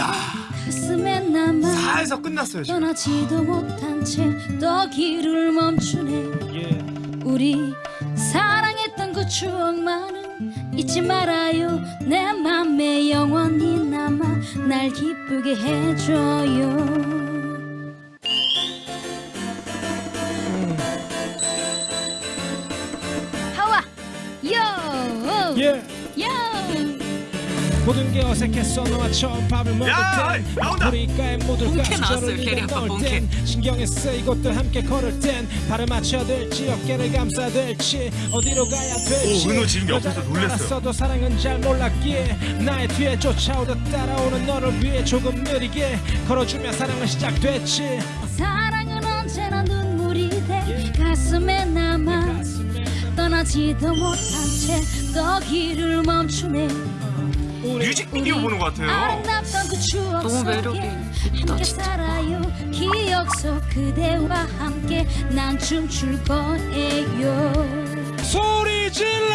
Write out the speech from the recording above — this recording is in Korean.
야. 가슴에 남아 살서 끝났어요 지금. 떠나지도 못한 채또 길을 멈추네. 예. 우리 사랑했던 그 추억만은 잊지 말아요. 내 맘에 영원히 남아 날 기쁘게 해줘요. 하와 요! 예. 요 모든 게 어색했어 너와 처음 밥을 먹을 나온다. 우리가의 시절을 캐리 입에 넣을. 땐 신경에 쓰이고 또 함께 걸을 땐 발을 맞춰야 될지 어깨를 감싸야 될지 어디로 가야 될지 오, 은호 지금 옆에서 놀랬어요. 따랐어도 사랑은 잘 몰랐기에 나의 뒤에 쫓아오듯 따라오는 너를 위해 조금 느리게 걸어주며 사랑은 시작됐지 사랑은 언제나 눈물이 돼 가슴에 남아 가슴에 떠나지도 못한 채 또 길을 멈추네 뮤직비디오 보는 것 같아요. 그 너무 매력이 있다, 진짜. 소리 질러